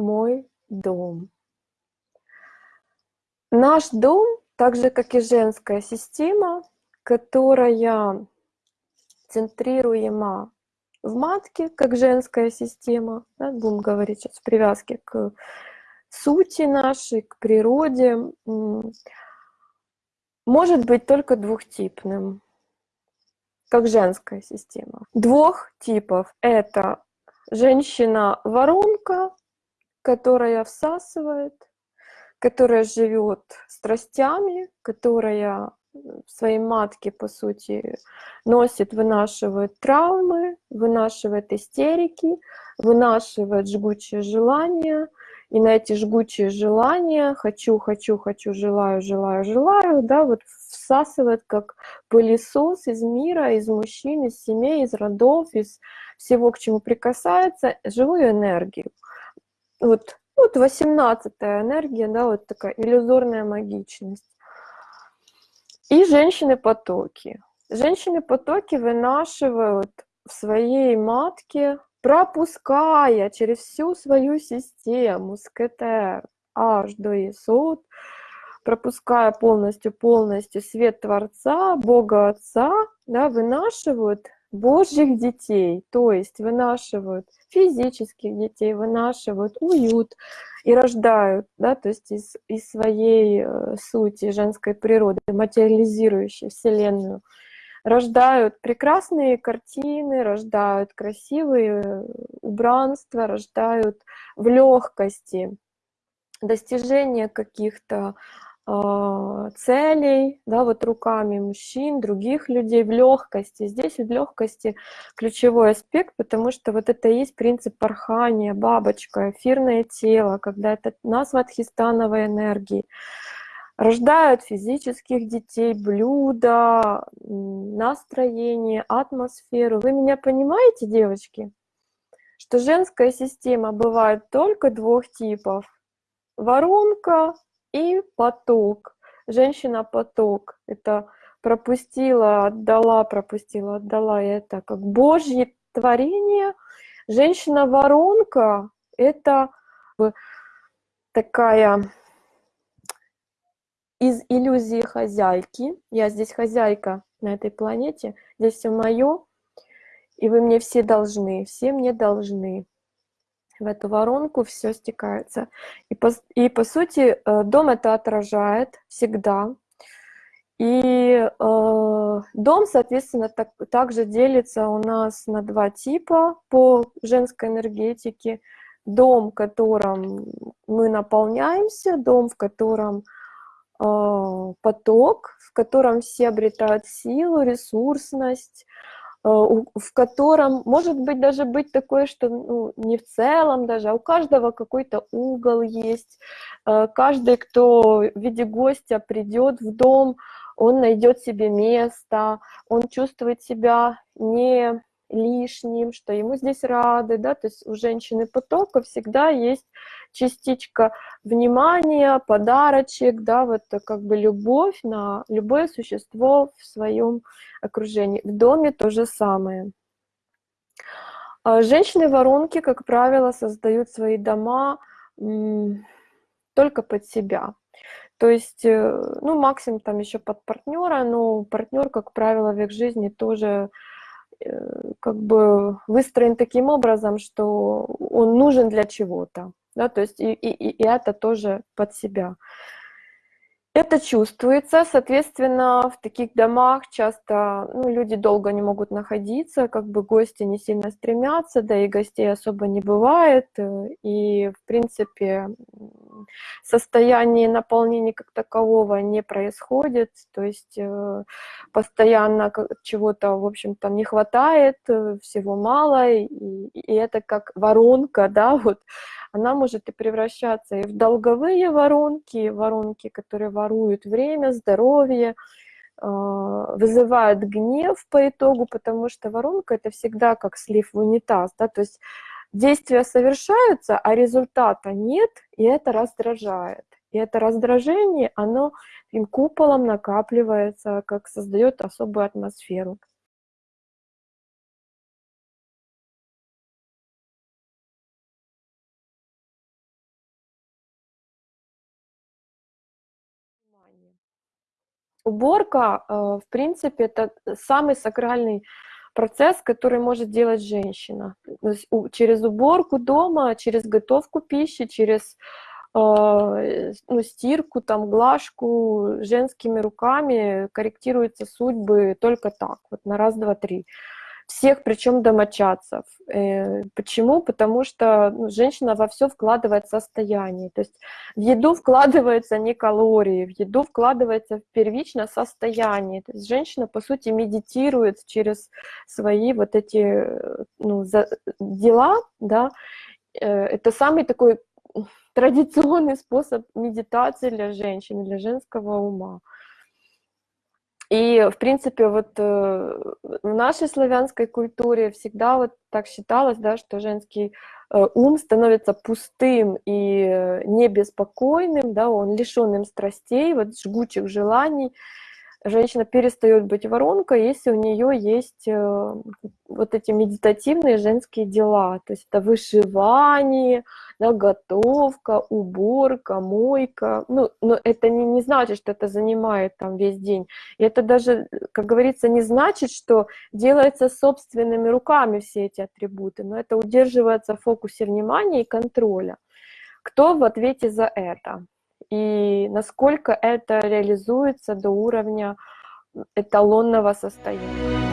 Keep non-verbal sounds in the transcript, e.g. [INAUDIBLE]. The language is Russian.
мой дом. Наш дом, так же как и женская система, которая центрируема в матке, как женская система, да, будем говорить сейчас в привязке к сути нашей, к природе, может быть только двухтипным, как женская система. Двух типов — это женщина-воронка, которая всасывает, которая живет страстями, которая своей матке, по сути, носит, вынашивает травмы, вынашивает истерики, вынашивает жгучие желания, и на эти жгучие желания «хочу, хочу, хочу, желаю, желаю, желаю», да, вот всасывает как пылесос из мира, из мужчин, из семей, из родов, из всего, к чему прикасается, живую энергию. Вот, вот 18-я энергия, да, вот такая иллюзорная магичность. И женщины-потоки. Женщины-потоки вынашивают в своей матке, пропуская через всю свою систему с КТР аж до ИСУД, пропуская полностью-полностью свет Творца, Бога Отца, да, вынашивают Божьих детей, то есть вынашивают физических детей, вынашивают уют и рождают, да, то есть из, из своей э, сути женской природы, материализирующей Вселенную, рождают прекрасные картины, рождают красивые убранства, рождают в легкости достижение каких-то целей, да, вот руками мужчин, других людей в легкости. Здесь в легкости ключевой аспект, потому что вот это и есть принцип порхания, бабочка, эфирное тело, когда это назва тхистановой энергии. Рождают физических детей, блюда, настроение, атмосферу. Вы меня понимаете, девочки? Что женская система бывает только двух типов. Воронка и поток. Женщина-поток — это пропустила, отдала, пропустила, отдала. Это как Божье творение. Женщина-воронка — это такая из иллюзии хозяйки. Я здесь хозяйка на этой планете, здесь все мое, и вы мне все должны, все мне должны в эту воронку все стекается. И по, и по сути э, дом это отражает всегда. И э, дом, соответственно, так, также делится у нас на два типа по женской энергетике. Дом, в котором мы наполняемся, дом, в котором э, поток, в котором все обретают силу, ресурсность, в котором может быть даже быть такое, что ну, не в целом даже, а у каждого какой-то угол есть. Э, каждый, кто в виде гостя придет в дом, он найдет себе место, он чувствует себя не лишним, что ему здесь рады, да, то есть у женщины потока всегда есть частичка внимания, подарочек, да, вот как бы любовь на любое существо в своем окружении. В доме то же самое. А женщины-воронки, как правило, создают свои дома только под себя. То есть, э, ну, максимум там еще под партнера, но партнер, как правило, в их жизни тоже Э, как бы выстроен таким образом, что он нужен для чего-то, да, то есть и, и, и это тоже под себя. Это чувствуется, соответственно, в таких домах часто ну, люди долго не могут находиться, как бы гости не сильно стремятся, да и гостей особо не бывает, э, и, в принципе, состояние наполнения как такового не происходит, то есть э, постоянно чего-то, в общем-то, не хватает, э, всего мало, и, и это как воронка, да, [LAUGHS] вот, она может и превращаться и в долговые воронки, воронки, которые воруют время, здоровье, а, вызывают гнев по итогу, потому что воронка это всегда как слив в унитаз, да, то есть действия совершаются, а результата нет, и это раздражает. И это раздражение, оно им куполом накапливается, как создает особую атмосферу. Уборка, э, в принципе, это самый сакральный процесс, который может делать женщина. Через уборку дома, через готовку пищи, через э, ну, стирку, там, глажку женскими руками корректируются судьбы только так, вот на раз, два, три всех, причем домочадцев. Э, почему? Потому что ну, женщина во все вкладывает состояние. То есть в еду вкладывается не калории, в еду вкладывается первично состояние. То есть женщина, по сути, медитирует через свои вот эти ну, за, дела, да. Э, это самый такой традиционный способ медитации для женщин, для женского ума. И, в принципе, вот э, в нашей славянской культуре всегда вот так считалось, да, что женский э, ум становится пустым и э, небеспокойным, да, он лишенным страстей, вот жгучих желаний, женщина перестает быть воронкой, если у нее есть э, вот эти медитативные женские дела, то есть это вышивание, да, готовка, уборка, мойка, ну, но это не, не значит, что это занимает там весь день, и это даже, как говорится, не значит, что делается собственными руками все эти атрибуты, но это удерживается в фокусе внимания и контроля. Кто в ответе за это? И насколько это реализуется до уровня эталонного состояния.